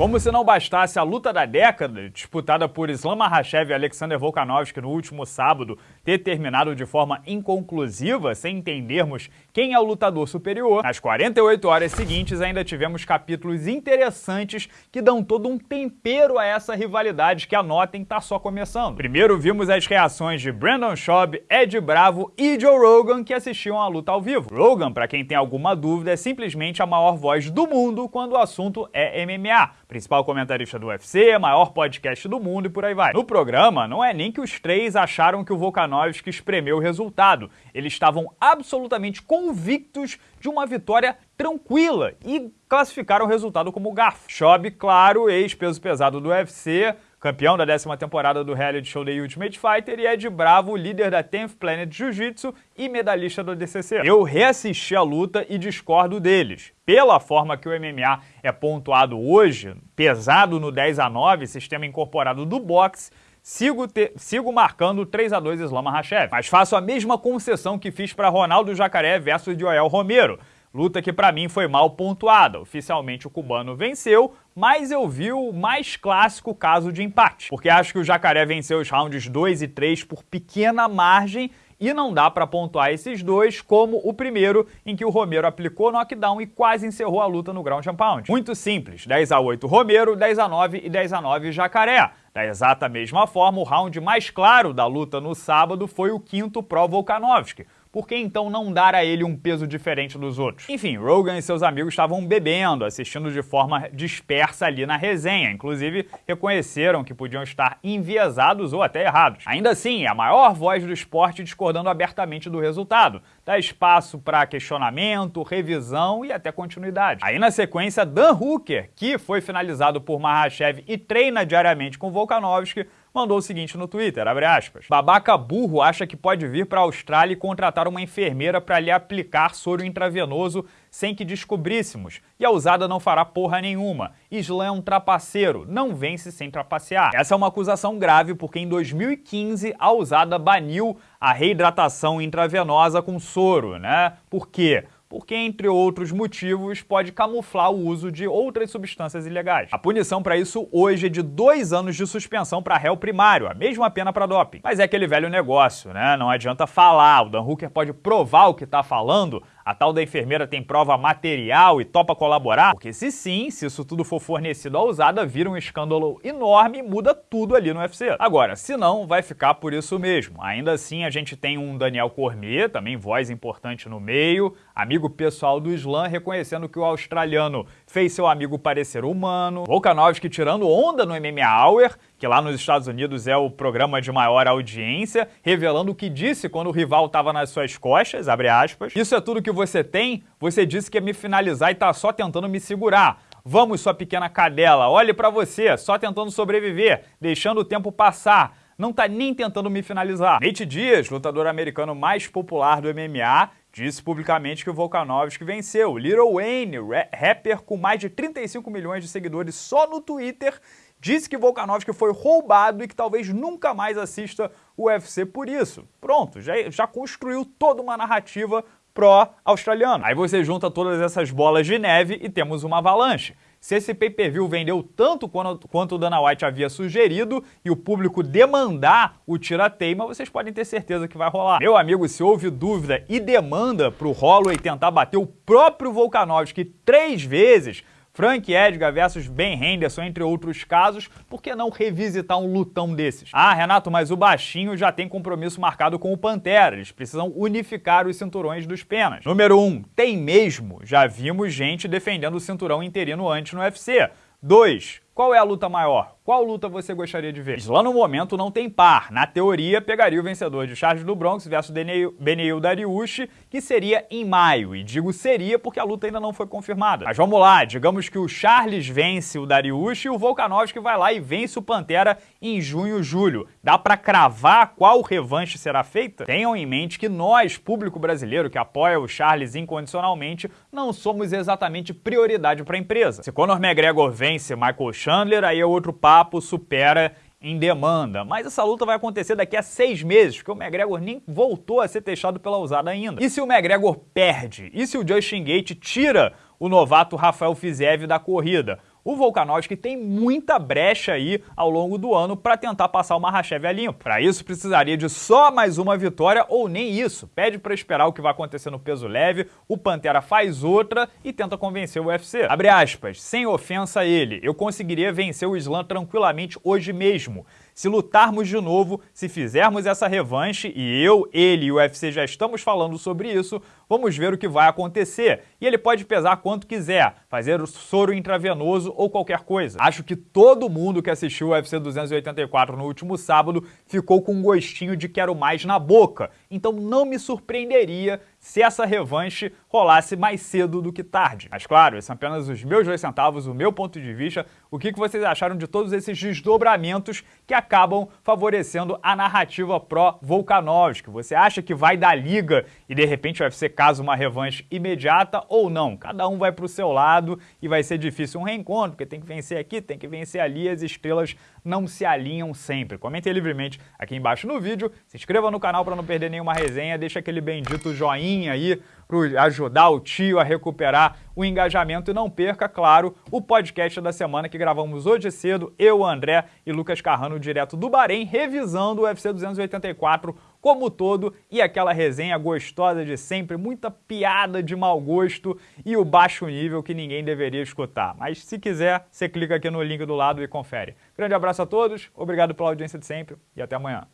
Como se não bastasse a luta da década, disputada por Islam Makhachev e Alexander Volkanovski no último sábado, ter terminado de forma inconclusiva, sem entendermos quem é o lutador superior, nas 48 horas seguintes ainda tivemos capítulos interessantes que dão todo um tempero a essa rivalidade que, anotem, tá só começando. Primeiro vimos as reações de Brandon Schaub, Ed Bravo e Joe Rogan que assistiam à luta ao vivo. Rogan, para quem tem alguma dúvida, é simplesmente a maior voz do mundo quando o assunto é MMA principal comentarista do UFC, maior podcast do mundo e por aí vai. No programa, não é nem que os três acharam que o Volkanovski espremeu o resultado. Eles estavam absolutamente convictos de uma vitória tranquila e classificaram o resultado como garfo. Shob, claro, ex-peso pesado do UFC, campeão da décima temporada do reality show The Ultimate Fighter, e Ed Bravo, líder da 10th Planet Jiu-Jitsu e medalhista do DCC. Eu reassisti a luta e discordo deles. Pela forma que o MMA é pontuado hoje, pesado no 10 a 9, sistema incorporado do boxe, Sigo, te, sigo marcando 3 a 2 Islam Makhachev, mas faço a mesma concessão que fiz para Ronaldo Jacaré versus Joel Romero. Luta que para mim foi mal pontuada. Oficialmente o cubano venceu, mas eu vi o mais clássico caso de empate. Porque acho que o Jacaré venceu os rounds 2 e 3 por pequena margem e não dá para pontuar esses dois como o primeiro, em que o Romero aplicou knockdown e quase encerrou a luta no ground and pound. Muito simples, 10 a 8 Romero, 10 a 9 e 10 a 9 Jacaré. Da exata mesma forma, o round mais claro da luta no sábado foi o quinto pro Volkanovski, por que então não dar a ele um peso diferente dos outros? Enfim, Rogan e seus amigos estavam bebendo, assistindo de forma dispersa ali na resenha, inclusive reconheceram que podiam estar enviesados ou até errados. Ainda assim, a maior voz do esporte discordando abertamente do resultado, dá espaço para questionamento, revisão e até continuidade. Aí na sequência, Dan Hooker, que foi finalizado por Mahashev e treina diariamente com Volkanovski, mandou o seguinte no Twitter, abre aspas, babaca burro acha que pode vir para a Austrália e contratar uma enfermeira para lhe aplicar soro intravenoso sem que descobríssemos, e a usada não fará porra nenhuma. Islam é um trapaceiro, não vence sem trapacear. Essa é uma acusação grave porque em 2015 a usada baniu a reidratação intravenosa com soro, né? Por quê? Porque, entre outros motivos, pode camuflar o uso de outras substâncias ilegais. A punição para isso hoje é de dois anos de suspensão para réu primário, a mesma pena para doping. Mas é aquele velho negócio, né? Não adianta falar, o Dan Hooker pode provar o que está falando, a tal da enfermeira tem prova material e topa colaborar? Porque se sim, se isso tudo for fornecido à usada, vira um escândalo enorme e muda tudo ali no UFC. Agora, se não, vai ficar por isso mesmo. Ainda assim, a gente tem um Daniel Cormier, também voz importante no meio, amigo pessoal do Slam, reconhecendo que o australiano fez seu amigo parecer humano, Volkanovski tirando onda no MMA Hour, que lá nos Estados Unidos é o programa de maior audiência, revelando o que disse quando o rival estava nas suas costas, abre aspas. Isso é tudo que você tem? Você disse que ia me finalizar e tá só tentando me segurar. Vamos, sua pequena cadela, olhe para você, só tentando sobreviver, deixando o tempo passar. Não tá nem tentando me finalizar. Nate Diaz, lutador americano mais popular do MMA, disse publicamente que o Volkanovski venceu. Little Wayne, rapper com mais de 35 milhões de seguidores só no Twitter, disse que Volkanovski foi roubado e que talvez nunca mais assista o UFC por isso. Pronto, já, já construiu toda uma narrativa pró-australiano. Aí você junta todas essas bolas de neve e temos uma avalanche. Se esse pay-per-view vendeu tanto quanto, quanto o Dana White havia sugerido e o público demandar o tira-teima, vocês podem ter certeza que vai rolar. Meu amigo, se houve dúvida e demanda pro Holloway tentar bater o próprio Volkanovski três vezes, Frank Edgar versus Ben Henderson, entre outros casos, por que não revisitar um lutão desses? Ah, Renato, mas o baixinho já tem compromisso marcado com o Pantera, eles precisam unificar os cinturões dos penas. Número 1, um, tem mesmo, já vimos gente defendendo o cinturão interino antes no UFC. 2, qual é a luta maior? Qual luta você gostaria de ver? Islam no momento não tem par. Na teoria, pegaria o vencedor de Charles do Bronx versus Beneil Dariush, que seria em maio. E digo seria porque a luta ainda não foi confirmada. Mas vamos lá, digamos que o Charles vence o Dariush e o Volkanovski vai lá e vence o Pantera em junho, julho. Dá para cravar qual revanche será feita? Tenham em mente que nós, público brasileiro que apoia o Charles incondicionalmente, não somos exatamente prioridade para a empresa. Se Conor McGregor vence Michael Chandler, aí é outro papo supera em demanda. Mas essa luta vai acontecer daqui a seis meses, porque o McGregor nem voltou a ser testado pela usada ainda. E se o McGregor perde? E se o Justin Gate tira o novato Rafael Fiziev da corrida? O Volkanovski tem muita brecha aí ao longo do ano para tentar passar o Mahashev a limpo. Para isso, precisaria de só mais uma vitória ou nem isso. Pede para esperar o que vai acontecer no peso leve, o Pantera faz outra e tenta convencer o UFC. Abre aspas, sem ofensa a ele, eu conseguiria vencer o Islam tranquilamente hoje mesmo. Se lutarmos de novo, se fizermos essa revanche, e eu, ele e o UFC já estamos falando sobre isso, vamos ver o que vai acontecer. E ele pode pesar quanto quiser, fazer o soro intravenoso ou qualquer coisa. Acho que todo mundo que assistiu o UFC 284 no último sábado ficou com um gostinho de quero mais na boca. Então não me surpreenderia se essa revanche rolasse mais cedo do que tarde. Mas claro, esses são apenas os meus dois centavos, o meu ponto de vista. O que vocês acharam de todos esses desdobramentos que acabam favorecendo a narrativa pró-Volkanovski? Você acha que vai dar liga e de repente o UFC casa uma revanche imediata ou não? Cada um vai para o seu lado e vai ser difícil um reencontro, porque tem que vencer aqui, tem que vencer ali, as estrelas não se alinham sempre. Comentem livremente aqui embaixo no vídeo, se inscreva no canal para não perder nenhuma resenha, deixa aquele bendito joinha aí para ajudar o tio a recuperar o engajamento e não perca, claro, o podcast da semana que gravamos hoje cedo, eu, André e Lucas Carrano, direto do Bahrein, revisando o UFC 284 como todo e aquela resenha gostosa de sempre, muita piada de mau gosto e o baixo nível que ninguém deveria escutar. Mas se quiser, você clica aqui no link do lado e confere. Grande abraço a todos, obrigado pela audiência de sempre e até amanhã.